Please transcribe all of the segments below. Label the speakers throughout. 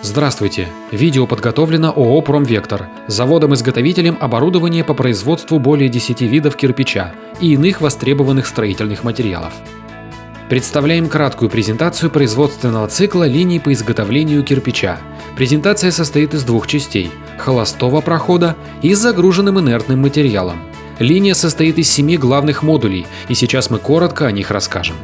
Speaker 1: Здравствуйте! Видео подготовлено ООО «Промвектор», заводом-изготовителем оборудования по производству более 10 видов кирпича и иных востребованных строительных материалов. Представляем краткую презентацию производственного цикла линий по изготовлению кирпича. Презентация состоит из двух частей – холостого прохода и загруженным инертным материалом. Линия состоит из семи главных модулей, и сейчас мы коротко о них расскажем.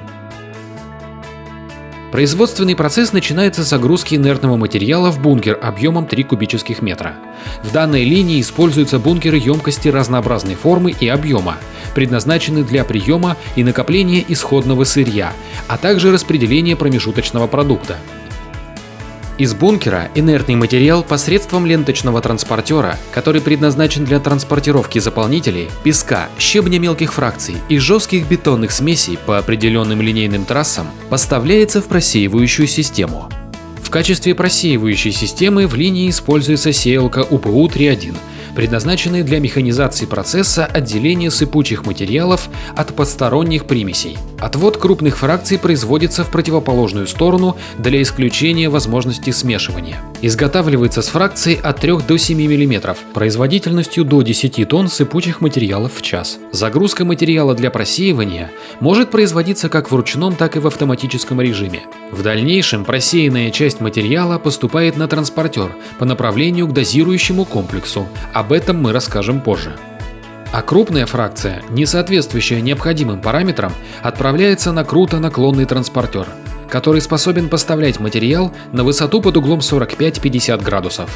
Speaker 1: Производственный процесс начинается с загрузки инертного материала в бункер объемом 3 кубических метра. В данной линии используются бункеры емкости разнообразной формы и объема, предназначенные для приема и накопления исходного сырья, а также распределения промежуточного продукта. Из бункера инертный материал посредством ленточного транспортера, который предназначен для транспортировки заполнителей, песка, щебня мелких фракций и жестких бетонных смесей по определенным линейным трассам, поставляется в просеивающую систему. В качестве просеивающей системы в линии используется сеялка УПУ-3.1, предназначенные для механизации процесса отделения сыпучих материалов от посторонних примесей. Отвод крупных фракций производится в противоположную сторону для исключения возможности смешивания. Изготавливается с фракцией от 3 до 7 мм, производительностью до 10 тонн сыпучих материалов в час. Загрузка материала для просеивания может производиться как в ручном, так и в автоматическом режиме. В дальнейшем просеянная часть материала поступает на транспортер по направлению к дозирующему комплексу, об этом мы расскажем позже. А крупная фракция, не соответствующая необходимым параметрам, отправляется на круто наклонный транспортер, который способен поставлять материал на высоту под углом 45-50 градусов.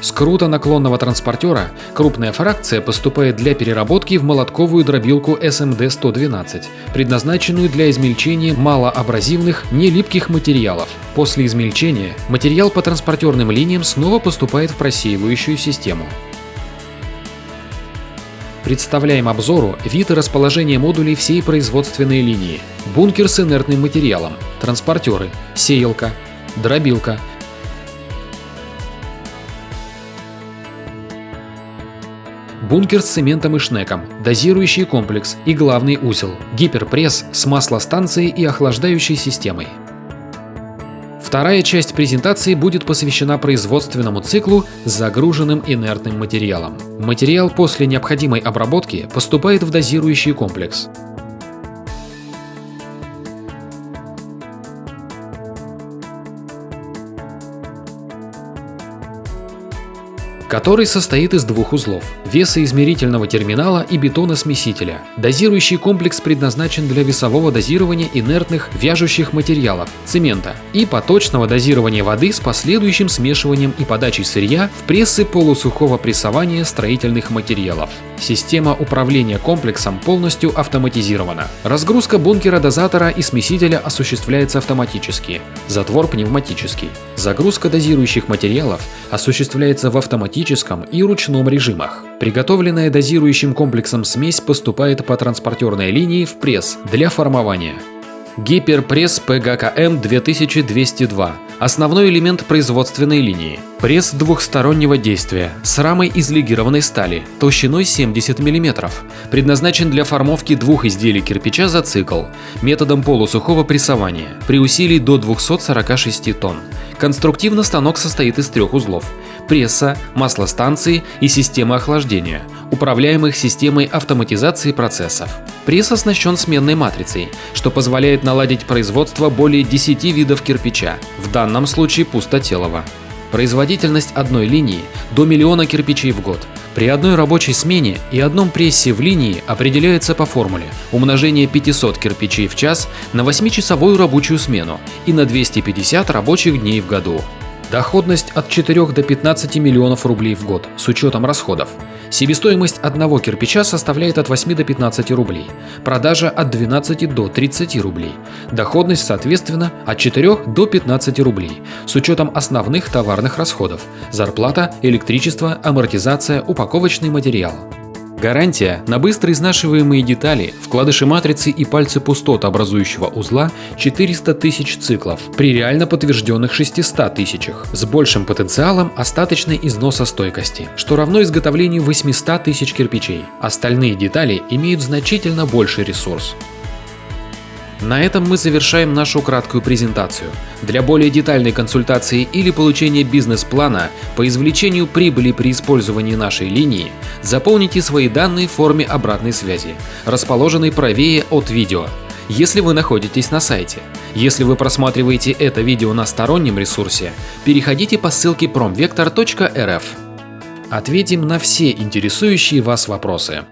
Speaker 1: С круто наклонного транспортера крупная фракция поступает для переработки в молотковую дробилку SMD-112, предназначенную для измельчения малоабразивных, нелипких материалов. После измельчения материал по транспортерным линиям снова поступает в просеивающую систему. Представляем обзору вид и расположение модулей всей производственной линии. Бункер с инертным материалом, транспортеры, сеялка, дробилка, бункер с цементом и шнеком, дозирующий комплекс и главный узел, гиперпресс с маслостанцией и охлаждающей системой. Вторая часть презентации будет посвящена производственному циклу с загруженным инертным материалом. Материал после необходимой обработки поступает в дозирующий комплекс. Который состоит из двух узлов – весоизмерительного терминала и бетоносмесителя. Дозирующий комплекс предназначен для весового дозирования инертных вяжущих материалов – цемента и поточного дозирования воды с последующим смешиванием и подачей сырья в прессы полусухого прессования строительных материалов. Система управления комплексом полностью автоматизирована. Разгрузка бункера дозатора и смесителя осуществляется автоматически, затвор пневматический. Загрузка дозирующих материалов осуществляется в автоматическом и ручном режимах. Приготовленная дозирующим комплексом смесь поступает по транспортерной линии в пресс для формования. Гиперпресс ПГКМ 2202 – основной элемент производственной линии. Пресс двухстороннего действия с рамой из легированной стали толщиной 70 мм, предназначен для формовки двух изделий кирпича за цикл методом полусухого прессования при усилии до 246 тонн. Конструктивно станок состоит из трех узлов – пресса, маслостанции и системы охлаждения, управляемых системой автоматизации процессов. Пресс оснащен сменной матрицей, что позволяет наладить производство более 10 видов кирпича, в данном случае пустотелого. Производительность одной линии до миллиона кирпичей в год. При одной рабочей смене и одном прессе в линии определяется по формуле умножение 500 кирпичей в час на 8-часовую рабочую смену и на 250 рабочих дней в году. Доходность от 4 до 15 миллионов рублей в год с учетом расходов. Себестоимость одного кирпича составляет от 8 до 15 рублей, продажа от 12 до 30 рублей, доходность соответственно от 4 до 15 рублей с учетом основных товарных расходов – зарплата, электричество, амортизация, упаковочный материал. Гарантия на быстро изнашиваемые детали, вкладыши матрицы и пальцы пустот образующего узла 400 тысяч циклов при реально подтвержденных 600 тысячах с большим потенциалом остаточной износостойкости, что равно изготовлению 800 тысяч кирпичей. Остальные детали имеют значительно больший ресурс. На этом мы завершаем нашу краткую презентацию. Для более детальной консультации или получения бизнес-плана по извлечению прибыли при использовании нашей линии, заполните свои данные в форме обратной связи, расположенной правее от видео, если вы находитесь на сайте. Если вы просматриваете это видео на стороннем ресурсе, переходите по ссылке promvector.rf. Ответим на все интересующие вас вопросы.